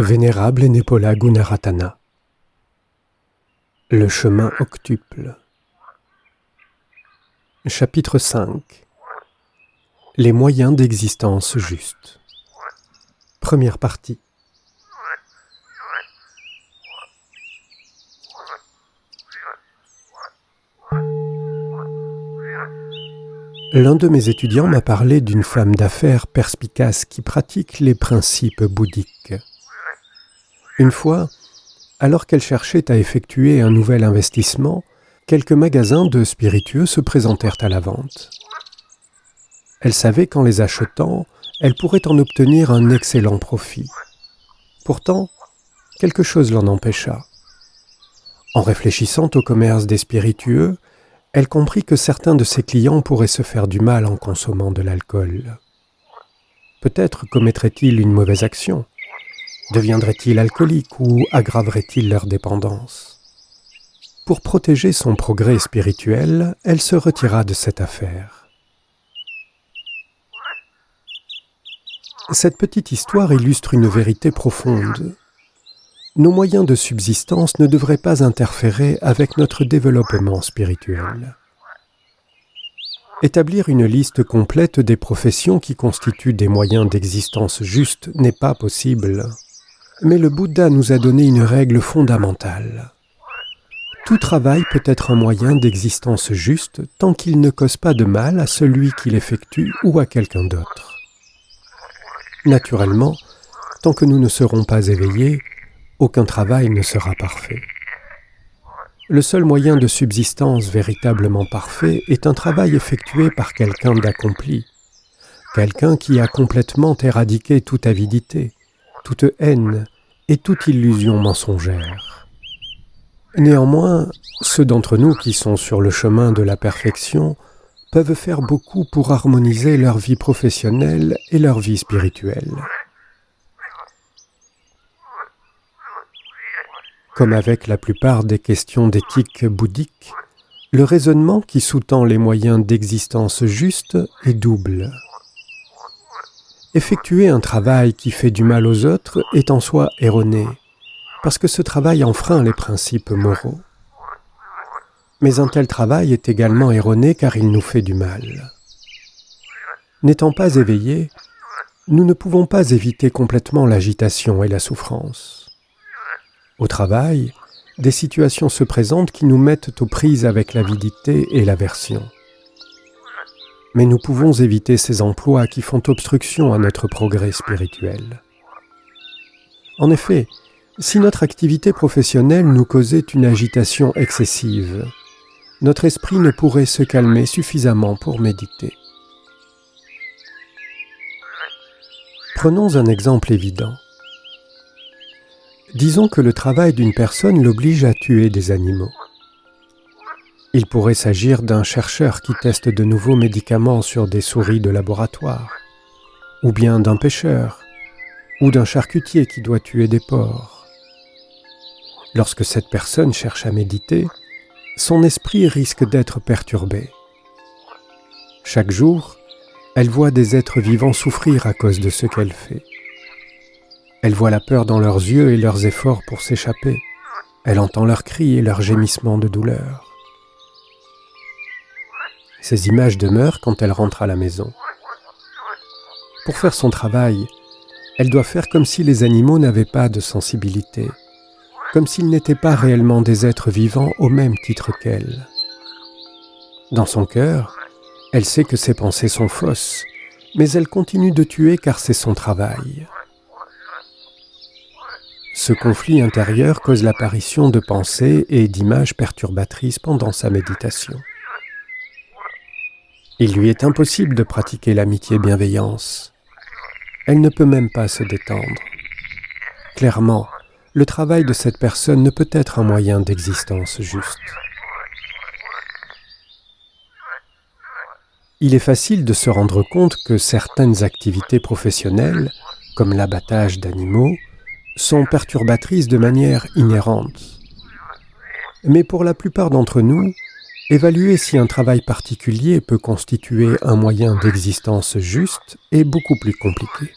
Vénérable Nepola Gunaratana. Le chemin octuple. Chapitre 5 Les moyens d'existence juste Première partie. L'un de mes étudiants m'a parlé d'une femme d'affaires perspicace qui pratique les principes bouddhiques. Une fois, alors qu'elle cherchait à effectuer un nouvel investissement, quelques magasins de spiritueux se présentèrent à la vente. Elle savait qu'en les achetant, elle pourrait en obtenir un excellent profit. Pourtant, quelque chose l'en empêcha. En réfléchissant au commerce des spiritueux, elle comprit que certains de ses clients pourraient se faire du mal en consommant de l'alcool. Peut-être commettrait-il une mauvaise action. Deviendrait-il alcoolique ou aggraverait-il leur dépendance? Pour protéger son progrès spirituel, elle se retira de cette affaire. Cette petite histoire illustre une vérité profonde nos moyens de subsistance ne devraient pas interférer avec notre développement spirituel. Établir une liste complète des professions qui constituent des moyens d'existence justes n'est pas possible, mais le Bouddha nous a donné une règle fondamentale. Tout travail peut être un moyen d'existence juste tant qu'il ne cause pas de mal à celui qui l'effectue ou à quelqu'un d'autre. Naturellement, tant que nous ne serons pas éveillés, aucun travail ne sera parfait. Le seul moyen de subsistance véritablement parfait est un travail effectué par quelqu'un d'accompli, quelqu'un qui a complètement éradiqué toute avidité, toute haine et toute illusion mensongère. Néanmoins, ceux d'entre nous qui sont sur le chemin de la perfection peuvent faire beaucoup pour harmoniser leur vie professionnelle et leur vie spirituelle. Comme avec la plupart des questions d'éthique bouddhique, le raisonnement qui sous-tend les moyens d'existence juste est double. Effectuer un travail qui fait du mal aux autres est en soi erroné, parce que ce travail enfreint les principes moraux. Mais un tel travail est également erroné car il nous fait du mal. N'étant pas éveillés, nous ne pouvons pas éviter complètement l'agitation et la souffrance. Au travail, des situations se présentent qui nous mettent aux prises avec l'avidité et l'aversion. Mais nous pouvons éviter ces emplois qui font obstruction à notre progrès spirituel. En effet, si notre activité professionnelle nous causait une agitation excessive, notre esprit ne pourrait se calmer suffisamment pour méditer. Prenons un exemple évident. Disons que le travail d'une personne l'oblige à tuer des animaux. Il pourrait s'agir d'un chercheur qui teste de nouveaux médicaments sur des souris de laboratoire, ou bien d'un pêcheur, ou d'un charcutier qui doit tuer des porcs. Lorsque cette personne cherche à méditer, son esprit risque d'être perturbé. Chaque jour, elle voit des êtres vivants souffrir à cause de ce qu'elle fait. Elle voit la peur dans leurs yeux et leurs efforts pour s'échapper. Elle entend leurs cris et leurs gémissements de douleur. Ces images demeurent quand elle rentre à la maison. Pour faire son travail, elle doit faire comme si les animaux n'avaient pas de sensibilité, comme s'ils n'étaient pas réellement des êtres vivants au même titre qu'elle. Dans son cœur, elle sait que ses pensées sont fausses, mais elle continue de tuer car c'est son travail. Ce conflit intérieur cause l'apparition de pensées et d'images perturbatrices pendant sa méditation. Il lui est impossible de pratiquer l'amitié-bienveillance. Elle ne peut même pas se détendre. Clairement, le travail de cette personne ne peut être un moyen d'existence juste. Il est facile de se rendre compte que certaines activités professionnelles, comme l'abattage d'animaux, sont perturbatrices de manière inhérente. Mais pour la plupart d'entre nous, évaluer si un travail particulier peut constituer un moyen d'existence juste est beaucoup plus compliqué.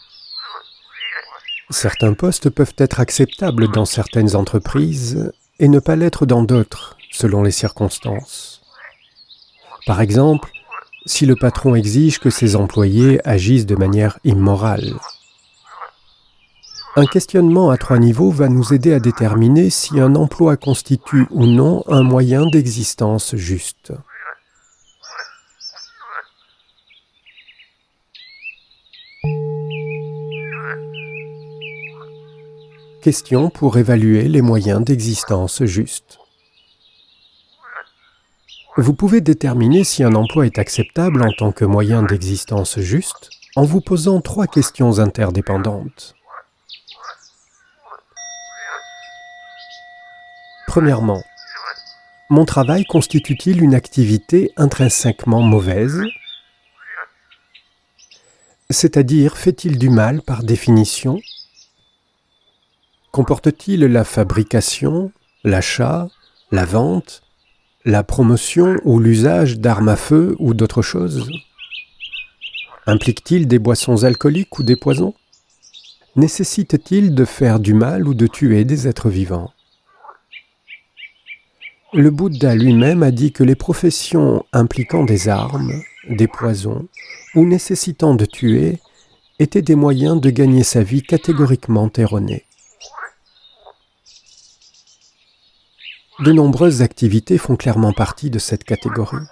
Certains postes peuvent être acceptables dans certaines entreprises et ne pas l'être dans d'autres, selon les circonstances. Par exemple, si le patron exige que ses employés agissent de manière immorale. Un questionnement à trois niveaux va nous aider à déterminer si un emploi constitue ou non un moyen d'existence juste. Question pour évaluer les moyens d'existence juste. Vous pouvez déterminer si un emploi est acceptable en tant que moyen d'existence juste en vous posant trois questions interdépendantes. Premièrement, mon travail constitue-t-il une activité intrinsèquement mauvaise? C'est-à-dire, fait-il du mal par définition? Comporte-t-il la fabrication, l'achat, la vente, la promotion ou l'usage d'armes à feu ou d'autres choses? Implique-t-il des boissons alcooliques ou des poisons? Nécessite-t-il de faire du mal ou de tuer des êtres vivants? Le Bouddha lui-même a dit que les professions impliquant des armes, des poisons ou nécessitant de tuer étaient des moyens de gagner sa vie catégoriquement erronés. De nombreuses activités font clairement partie de cette catégorie.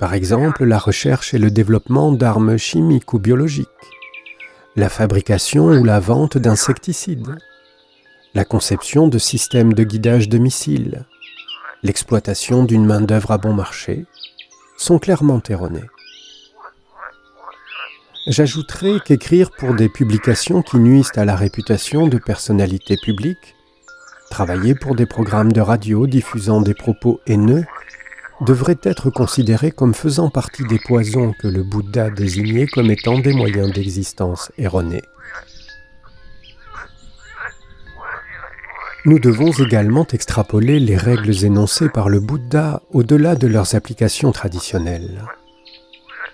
Par exemple, la recherche et le développement d'armes chimiques ou biologiques, la fabrication ou la vente d'insecticides, la conception de systèmes de guidage de missiles, l'exploitation d'une main-d'œuvre à bon marché, sont clairement erronées. J'ajouterai qu'écrire pour des publications qui nuisent à la réputation de personnalités publiques, travailler pour des programmes de radio diffusant des propos haineux, devrait être considéré comme faisant partie des poisons que le Bouddha désignait comme étant des moyens d'existence erronés. Nous devons également extrapoler les règles énoncées par le Bouddha au-delà de leurs applications traditionnelles.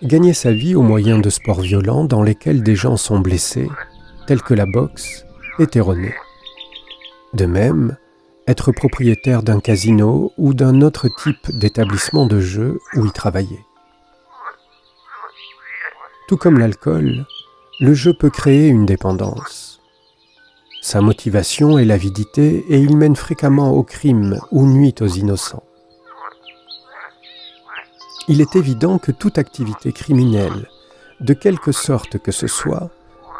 Gagner sa vie au moyen de sports violents dans lesquels des gens sont blessés, tels que la boxe, est erroné. De même, être propriétaire d'un casino ou d'un autre type d'établissement de jeu où y travailler. Tout comme l'alcool, le jeu peut créer une dépendance. Sa motivation est l'avidité et il mène fréquemment au crime ou nuit aux innocents. Il est évident que toute activité criminelle, de quelque sorte que ce soit,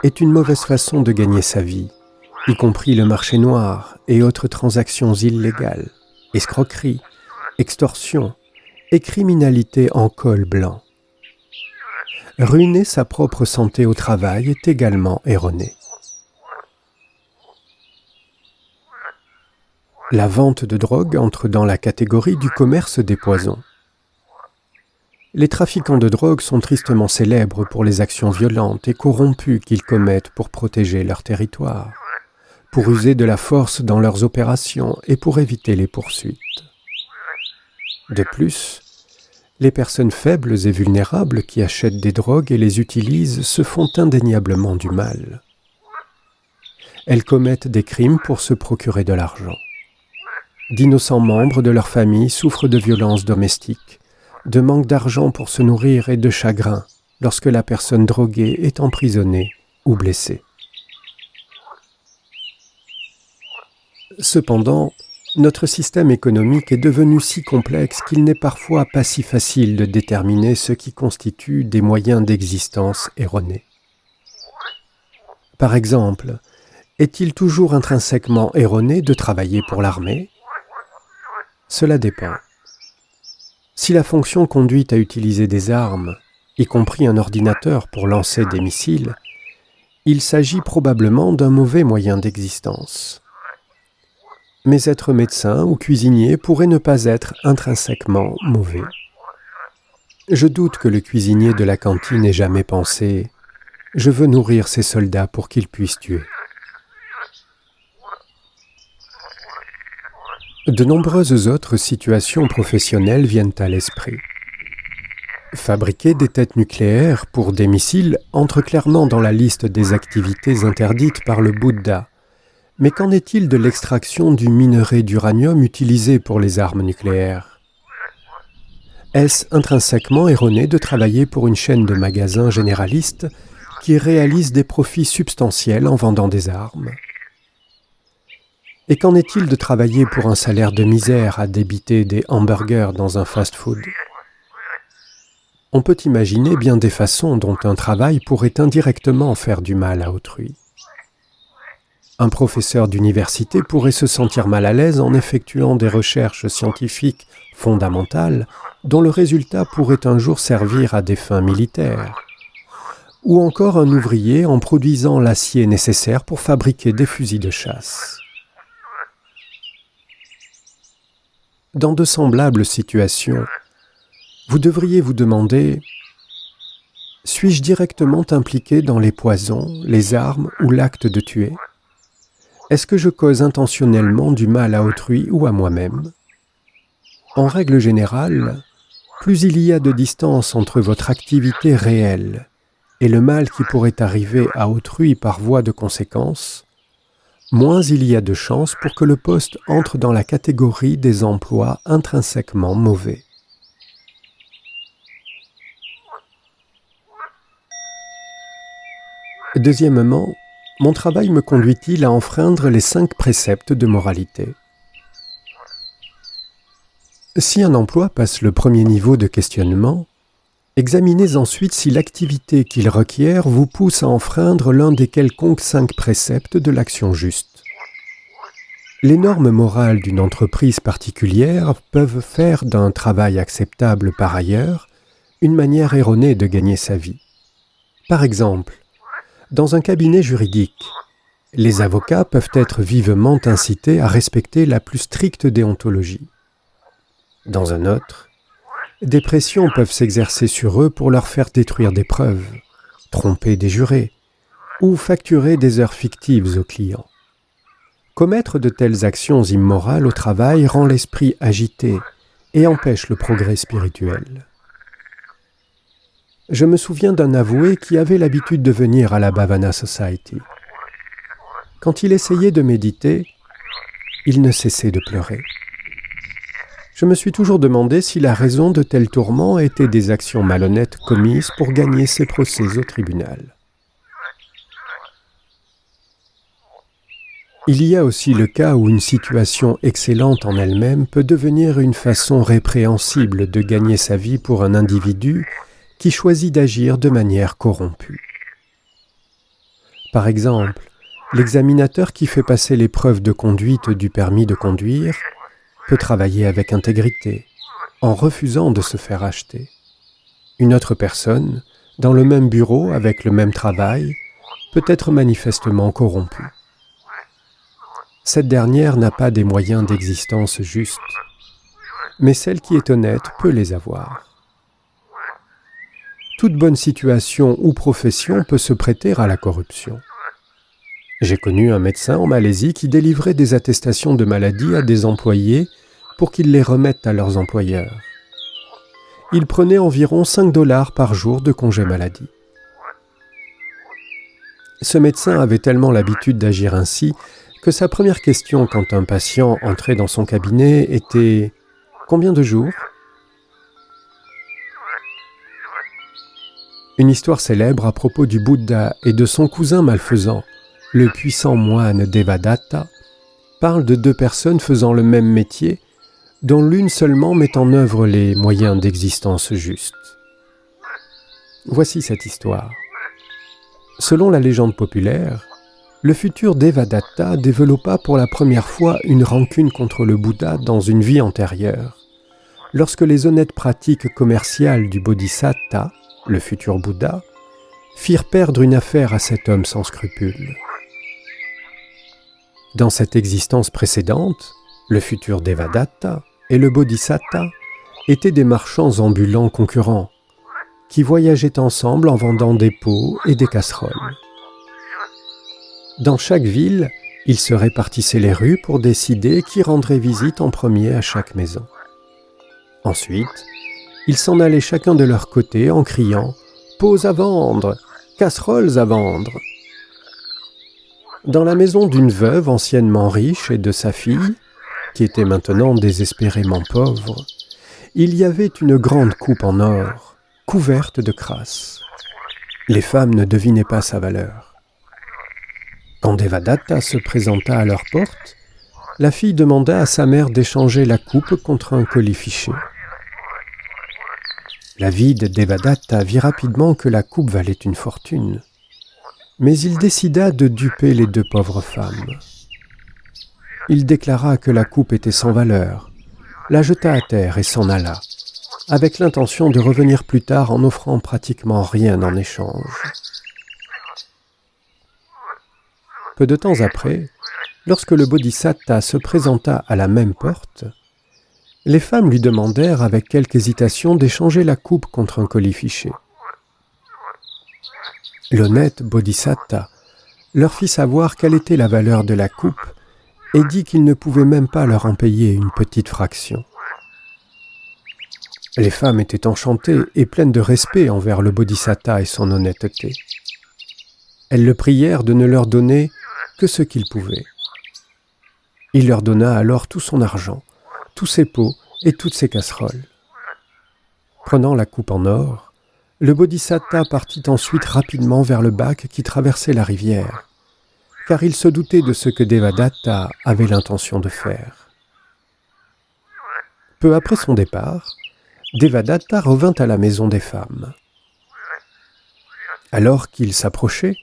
est une mauvaise façon de gagner sa vie, y compris le marché noir et autres transactions illégales, escroquerie, extorsion et criminalité en col blanc. Ruiner sa propre santé au travail est également erroné. La vente de drogue entre dans la catégorie du commerce des poisons. Les trafiquants de drogue sont tristement célèbres pour les actions violentes et corrompues qu'ils commettent pour protéger leur territoire, pour user de la force dans leurs opérations et pour éviter les poursuites. De plus, les personnes faibles et vulnérables qui achètent des drogues et les utilisent se font indéniablement du mal. Elles commettent des crimes pour se procurer de l'argent. D'innocents membres de leur famille souffrent de violences domestiques, de manque d'argent pour se nourrir et de chagrin lorsque la personne droguée est emprisonnée ou blessée. Cependant, notre système économique est devenu si complexe qu'il n'est parfois pas si facile de déterminer ce qui constitue des moyens d'existence erronés. Par exemple, est-il toujours intrinsèquement erroné de travailler pour l'armée? Cela dépend. Si la fonction conduit à utiliser des armes, y compris un ordinateur pour lancer des missiles, il s'agit probablement d'un mauvais moyen d'existence. Mais être médecin ou cuisinier pourrait ne pas être intrinsèquement mauvais. Je doute que le cuisinier de la cantine ait jamais pensé « je veux nourrir ces soldats pour qu'ils puissent tuer ». De nombreuses autres situations professionnelles viennent à l'esprit. Fabriquer des têtes nucléaires pour des missiles entre clairement dans la liste des activités interdites par le Bouddha. Mais qu'en est-il de l'extraction du minerai d'uranium utilisé pour les armes nucléaires? Est-ce intrinsèquement erroné de travailler pour une chaîne de magasins généralistes qui réalise des profits substantiels en vendant des armes? Et qu'en est-il de travailler pour un salaire de misère à débiter des hamburgers dans un fast-food? On peut imaginer bien des façons dont un travail pourrait indirectement faire du mal à autrui. Un professeur d'université pourrait se sentir mal à l'aise en effectuant des recherches scientifiques fondamentales dont le résultat pourrait un jour servir à des fins militaires. Ou encore un ouvrier en produisant l'acier nécessaire pour fabriquer des fusils de chasse. Dans de semblables situations, vous devriez vous demander Suis-je directement impliqué dans les poisons, les armes ou l'acte de tuer? Est-ce que je cause intentionnellement du mal à autrui ou à moi-même? En règle générale, plus il y a de distance entre votre activité réelle et le mal qui pourrait arriver à autrui par voie de conséquence, moins il y a de chances pour que le poste entre dans la catégorie des emplois intrinsèquement mauvais. Deuxièmement, mon travail me conduit-il à enfreindre les cinq préceptes de moralité? Si un emploi passe le premier niveau de questionnement, examinez ensuite si l'activité qu'il requiert vous pousse à enfreindre l'un des quelconques cinq préceptes de l'action juste. Les normes morales d'une entreprise particulière peuvent faire d'un travail acceptable par ailleurs une manière erronée de gagner sa vie. Par exemple, dans un cabinet juridique, les avocats peuvent être vivement incités à respecter la plus stricte déontologie. Dans un autre, des pressions peuvent s'exercer sur eux pour leur faire détruire des preuves, tromper des jurés ou facturer des heures fictives aux clients. Commettre de telles actions immorales au travail rend l'esprit agité et empêche le progrès spirituel. Je me souviens d'un avoué qui avait l'habitude de venir à la Bhavana Society. Quand il essayait de méditer, il ne cessait de pleurer. Je me suis toujours demandé si la raison de tels tourments était des actions malhonnêtes commises pour gagner ses procès au tribunal. Il y a aussi le cas où une situation excellente en elle-même peut devenir une façon répréhensible de gagner sa vie pour un individu qui choisit d'agir de manière corrompue. Par exemple, l'examinateur qui fait passer l'épreuve de conduite du permis de conduire travailler avec intégrité, en refusant de se faire acheter. Une autre personne, dans le même bureau avec le même travail, peut être manifestement corrompue. Cette dernière n'a pas des moyens d'existence justes, mais celle qui est honnête peut les avoir toute bonne situation ou profession peut se prêter à la corruption. J'ai connu un médecin en Malaisie qui délivrait des attestations de maladie à des employés pour qu'ils les remettent à leurs employeurs. Il prenait environ 5 dollars par jour de congé maladie. Ce médecin avait tellement l'habitude d'agir ainsi que sa première question quand un patient entrait dans son cabinet était « Combien de jours ?» Une histoire célèbre à propos du Bouddha et de son cousin malfaisant, le puissant moine Devadatta, parle de deux personnes faisant le même métier, dont l'une seulement met en œuvre les moyens d'existence justes. Voici cette histoire. Selon la légende populaire, le futur Devadatta développa pour la première fois une rancune contre le Bouddha dans une vie antérieure, lorsque les honnêtes pratiques commerciales du Bodhisatta le futur Bouddha, firent perdre une affaire à cet homme sans scrupules. Dans cette existence précédente, le futur Devadatta et le Bodhisatta étaient des marchands ambulants concurrents, qui voyageaient ensemble en vendant des pots et des casseroles. Dans chaque ville, ils se répartissaient les rues pour décider qui rendrait visite en premier à chaque maison. Ensuite, Ils s'en allaient chacun de leur côté en criant Pots à vendre Casseroles à vendre Dans la maison d'une veuve anciennement riche et de sa fille, qui était maintenant désespérément pauvre, il y avait une grande coupe en or, couverte de crasse. Les femmes ne devinaient pas sa valeur. Quand Devadatta se présenta à leur porte, la fille demanda à sa mère d'échanger la coupe contre un colis fiché. La vide Devadatta vit rapidement que la coupe valait une fortune, mais il décida de duper les deux pauvres femmes. Il déclara que la coupe était sans valeur, la jeta à terre et s'en alla, avec l'intention de revenir plus tard en offrant pratiquement rien en échange. Peu de temps après, lorsque le Bodhisatta se présenta à la même porte, les femmes lui demandèrent avec quelque hésitation d'échanger la coupe contre un colis fiché. L'honnête Bodhisatta leur fit savoir quelle était la valeur de la coupe et dit qu'il ne pouvait même pas leur en payer une petite fraction. Les femmes étaient enchantées et pleines de respect envers le Bodhisatta et son honnêteté. Elles le prièrent de ne leur donner que ce qu'il pouvait. Il leur donna alors tout son argent, tous ses pots et toutes ses casseroles. Prenant la coupe en or, le Bodhisatta partit ensuite rapidement vers le bac qui traversait la rivière car il se doutait de ce que Devadatta avait l'intention de faire. Peu après son départ, Devadatta revint à la maison des femmes. Alors qu'il s'approchait,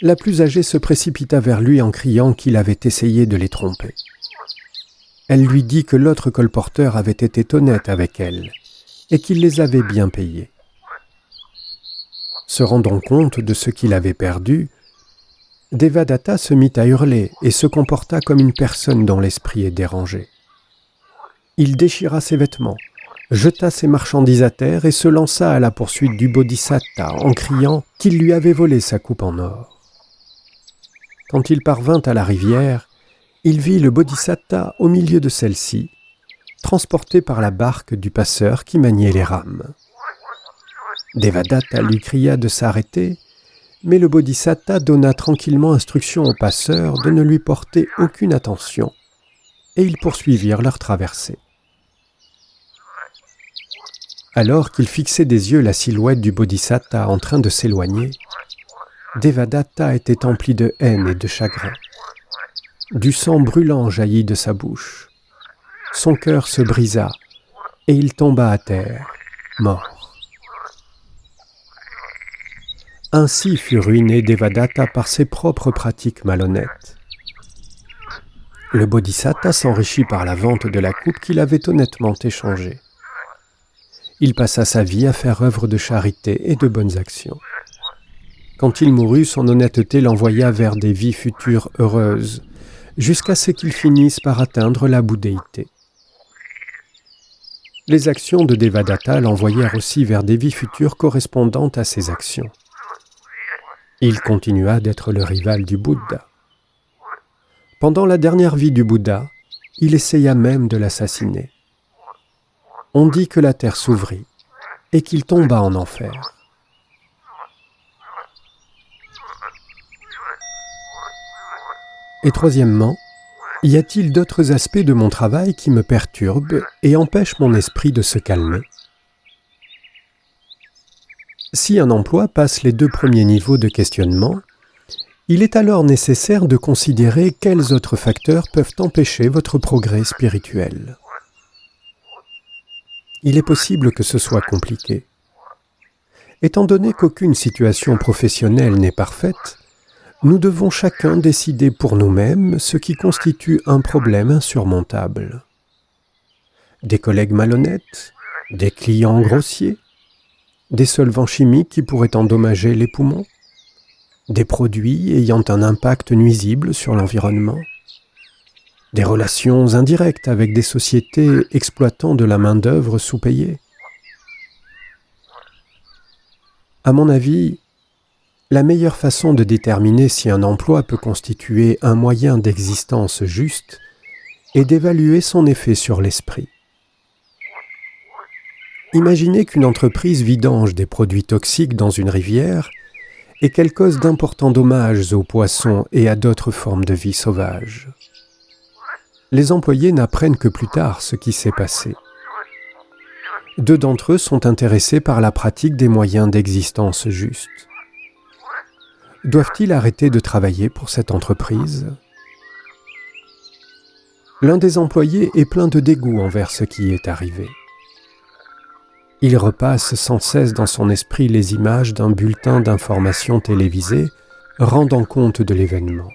la plus âgée se précipita vers lui en criant qu'il avait essayé de les tromper. Elle lui dit que l'autre colporteur avait été honnête avec elle et qu'il les avait bien payés. Se rendant compte de ce qu'il avait perdu, Devadatta se mit à hurler et se comporta comme une personne dont l'esprit est dérangé. Il déchira ses vêtements, jeta ses marchandises à terre et se lança à la poursuite du Bodhisatta en criant qu'il lui avait volé sa coupe en or. Quand il parvint à la rivière, il vit le Bodhisatta au milieu de celle-ci, transporté par la barque du passeur qui maniait les rames. Devadatta lui cria de s'arrêter mais le Bodhisatta donna tranquillement instruction aux passeurs de ne lui porter aucune attention, et ils poursuivirent leur traversée. Alors qu'ils fixaient des yeux la silhouette du Bodhisatta en train de s'éloigner, Devadatta était empli de haine et de chagrin. Du sang brûlant jaillit de sa bouche. Son cœur se brisa, et il tomba à terre, mort. Ainsi fut ruiné Devadatta par ses propres pratiques malhonnêtes. Le Bodhisatta s'enrichit par la vente de la coupe qu'il avait honnêtement échangée. Il passa sa vie à faire œuvre de charité et de bonnes actions. Quand il mourut, son honnêteté l'envoya vers des vies futures heureuses, jusqu'à ce qu'il finisse par atteindre la bouddhéité. Les actions de Devadatta l'envoyèrent aussi vers des vies futures correspondantes à ses actions. Il continua d'être le rival du Bouddha. Pendant la dernière vie du Bouddha, il essaya même de l'assassiner. On dit que la terre s'ouvrit et qu'il tomba en enfer. Et troisièmement, y a-t-il d'autres aspects de mon travail qui me perturbent et empêchent mon esprit de se calmer? Si un emploi passe les deux premiers niveaux de questionnement, il est alors nécessaire de considérer quels autres facteurs peuvent empêcher votre progrès spirituel. Il est possible que ce soit compliqué. Étant donné qu'aucune situation professionnelle n'est parfaite, nous devons chacun décider pour nous-mêmes ce qui constitue un problème insurmontable. Des collègues malhonnêtes, des clients grossiers, des solvants chimiques qui pourraient endommager les poumons, des produits ayant un impact nuisible sur l'environnement, des relations indirectes avec des sociétés exploitant de la main-d'œuvre sous-payée. À mon avis, la meilleure façon de déterminer si un emploi peut constituer un moyen d'existence juste est d'évaluer son effet sur l'esprit. Imaginez qu'une entreprise vidange des produits toxiques dans une rivière et qu'elle cause d'importants dommages aux poissons et à d'autres formes de vie sauvage. Les employés n'apprennent que plus tard ce qui s'est passé. Deux d'entre eux sont intéressés par la pratique des moyens d'existence juste. Doivent-ils arrêter de travailler pour cette entreprise? L'un des employés est plein de dégoût envers ce qui est arrivé. Il repasse sans cesse dans son esprit les images d'un bulletin d'information télévisé rendant compte de l'événement.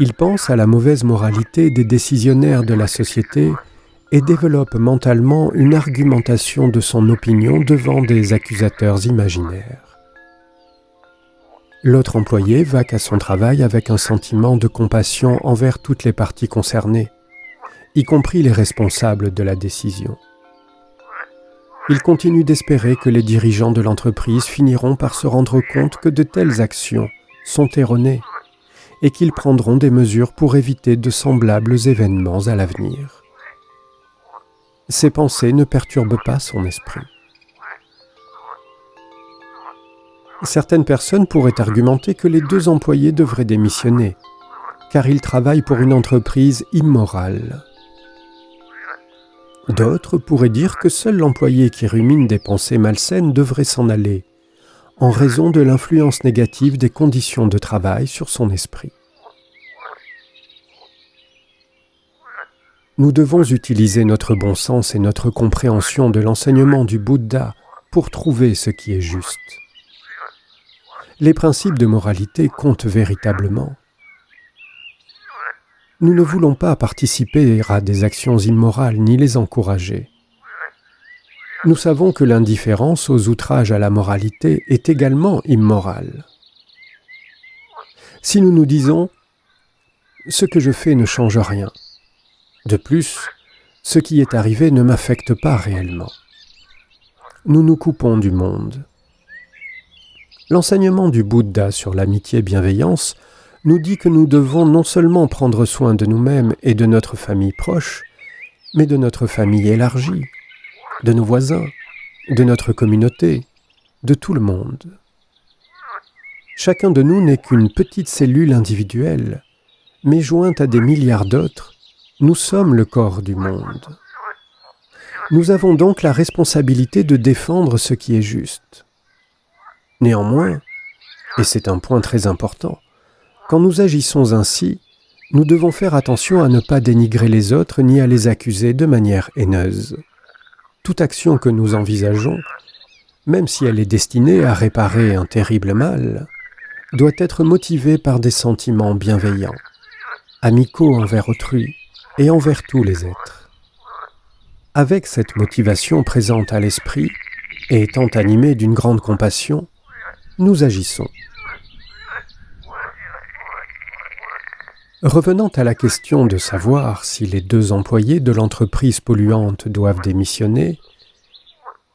Il pense à la mauvaise moralité des décisionnaires de la société et développe mentalement une argumentation de son opinion devant des accusateurs imaginaires. L'autre employé va qu'à son travail avec un sentiment de compassion envers toutes les parties concernées, y compris les responsables de la décision. Il continue d'espérer que les dirigeants de l'entreprise finiront par se rendre compte que de telles actions sont erronées et qu'ils prendront des mesures pour éviter de semblables événements à l'avenir. Ces pensées ne perturbent pas son esprit. Certaines personnes pourraient argumenter que les deux employés devraient démissionner, car ils travaillent pour une entreprise immorale. D'autres pourraient dire que seul l'employé qui rumine des pensées malsaines devrait s'en aller, en raison de l'influence négative des conditions de travail sur son esprit. Nous devons utiliser notre bon sens et notre compréhension de l'enseignement du Bouddha pour trouver ce qui est juste. Les principes de moralité comptent véritablement. Nous ne voulons pas participer à des actions immorales ni les encourager. Nous savons que l'indifférence aux outrages à la moralité est également immorale. Si nous nous disons « ce que je fais ne change rien », de plus, ce qui est arrivé ne m'affecte pas réellement. Nous nous coupons du monde. L'enseignement du Bouddha sur l'amitié bienveillance nous dit que nous devons non seulement prendre soin de nous-mêmes et de notre famille proche, mais de notre famille élargie, de nos voisins, de notre communauté, de tout le monde. Chacun de nous n'est qu'une petite cellule individuelle, mais jointe à des milliards d'autres, nous sommes le corps du monde. Nous avons donc la responsabilité de défendre ce qui est juste. Néanmoins, et c'est un point très important, quand nous agissons ainsi, nous devons faire attention à ne pas dénigrer les autres ni à les accuser de manière haineuse. Toute action que nous envisageons, même si elle est destinée à réparer un terrible mal, doit être motivée par des sentiments bienveillants, amicaux envers autrui et envers tous les êtres. Avec cette motivation présente à l'esprit et étant animée d'une grande compassion, nous agissons. Revenant à la question de savoir si les deux employés de l'entreprise polluante doivent démissionner,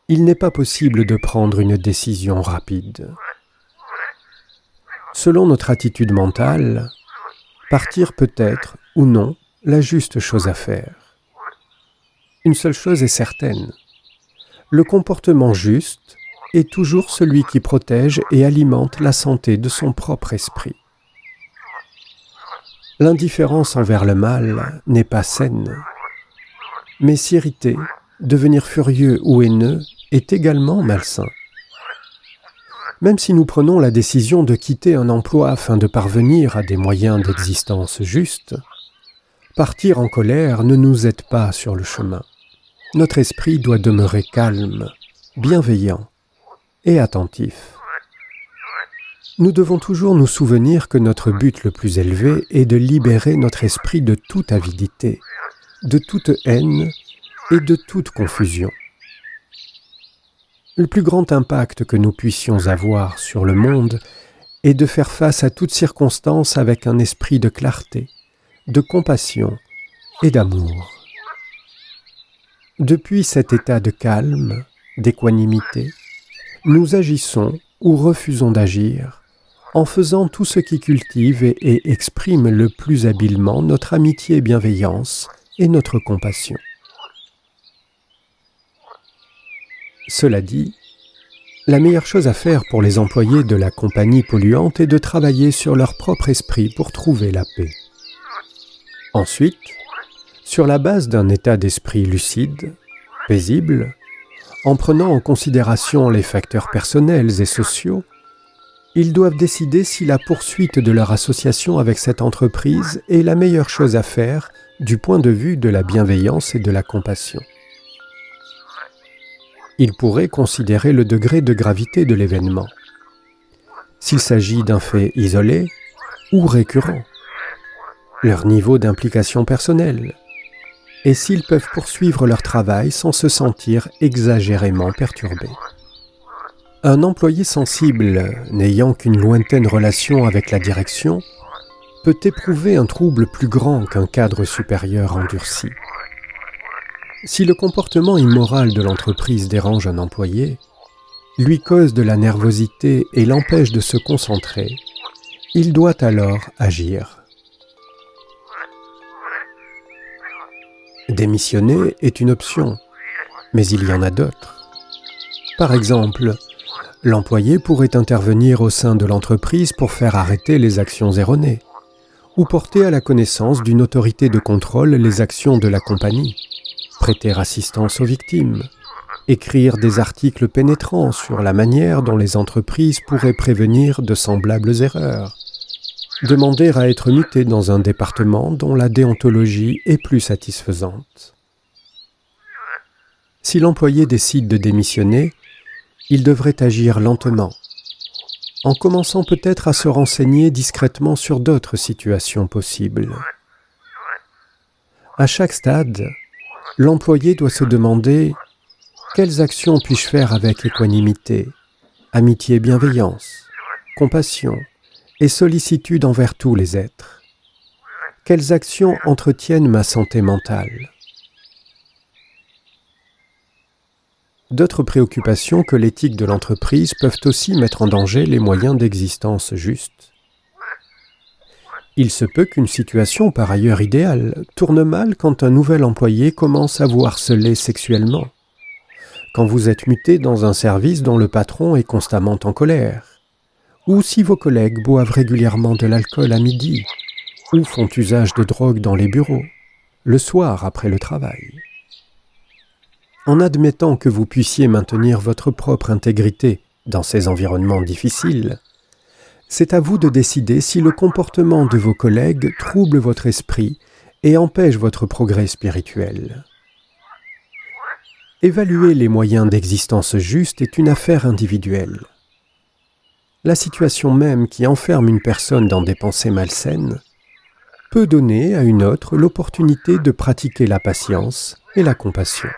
il n'est pas possible de prendre une décision rapide. Selon notre attitude mentale, partir peut être ou non la juste chose à faire. Une seule chose est certaine, le comportement juste est toujours celui qui protège et alimente la santé de son propre esprit. L'indifférence envers le mal n'est pas saine. Mais s'irriter, devenir furieux ou haineux est également malsain. Même si nous prenons la décision de quitter un emploi afin de parvenir à des moyens d'existence justes, partir en colère ne nous aide pas sur le chemin. Notre esprit doit demeurer calme, bienveillant et attentif. Nous devons toujours nous souvenir que notre but le plus élevé est de libérer notre esprit de toute avidité, de toute haine et de toute confusion. Le plus grand impact que nous puissions avoir sur le monde est de faire face à toutes circonstances avec un esprit de clarté, de compassion et d'amour. Depuis cet état de calme, d'équanimité, nous agissons ou refusons d'agir en faisant tout ce qui cultive et, exprime le plus habilement notre amitié et bienveillance et notre compassion. Cela dit, la meilleure chose à faire pour les employés de la compagnie polluante est de travailler sur leur propre esprit pour trouver la paix. Ensuite, sur la base d'un état d'esprit lucide, paisible, en prenant en considération les facteurs personnels et sociaux, ils doivent décider si la poursuite de leur association avec cette entreprise est la meilleure chose à faire du point de vue de la bienveillance et de la compassion. Ils pourraient considérer le degré de gravité de l'événement, s'il s'agit d'un fait isolé ou récurrent, leur niveau d'implication personnelle, et s'ils peuvent poursuivre leur travail sans se sentir exagérément perturbés. Un employé sensible, n'ayant qu'une lointaine relation avec la direction, peut éprouver un trouble plus grand qu'un cadre supérieur endurci. Si le comportement immoral de l'entreprise dérange un employé, lui cause de la nervosité et l'empêche de se concentrer, il doit alors agir. Démissionner est une option, mais il y en a d'autres. Par exemple, l'employé pourrait intervenir au sein de l'entreprise pour faire arrêter les actions erronées, ou porter à la connaissance d'une autorité de contrôle les actions de la compagnie, prêter assistance aux victimes, écrire des articles pénétrants sur la manière dont les entreprises pourraient prévenir de semblables erreurs, demander à être muté dans un département dont la déontologie est plus satisfaisante. Si l'employé décide de démissionner, il devrait agir lentement, en commençant peut-être à se renseigner discrètement sur d'autres situations possibles. À chaque stade, l'employé doit se demander quelles actions puis-je faire avec équanimité, amitié et bienveillance, compassion, et sollicitude envers tous les êtres Quelles actions entretiennent ma santé mentale? D'autres préoccupations que l'éthique de l'entreprise peuvent aussi mettre en danger les moyens d'existence justes. Il se peut qu'une situation par ailleurs idéale tourne mal quand un nouvel employé commence à vous harceler sexuellement, quand vous êtes muté dans un service dont le patron est constamment en colère, ou si vos collègues boivent régulièrement de l'alcool à midi, ou font usage de drogue dans les bureaux, le soir après le travail. En admettant que vous puissiez maintenir votre propre intégrité dans ces environnements difficiles, c'est à vous de décider si le comportement de vos collègues trouble votre esprit et empêche votre progrès spirituel. Évaluer les moyens d'existence juste est une affaire individuelle la situation même qui enferme une personne dans des pensées malsaines peut donner à une autre l'opportunité de pratiquer la patience et la compassion.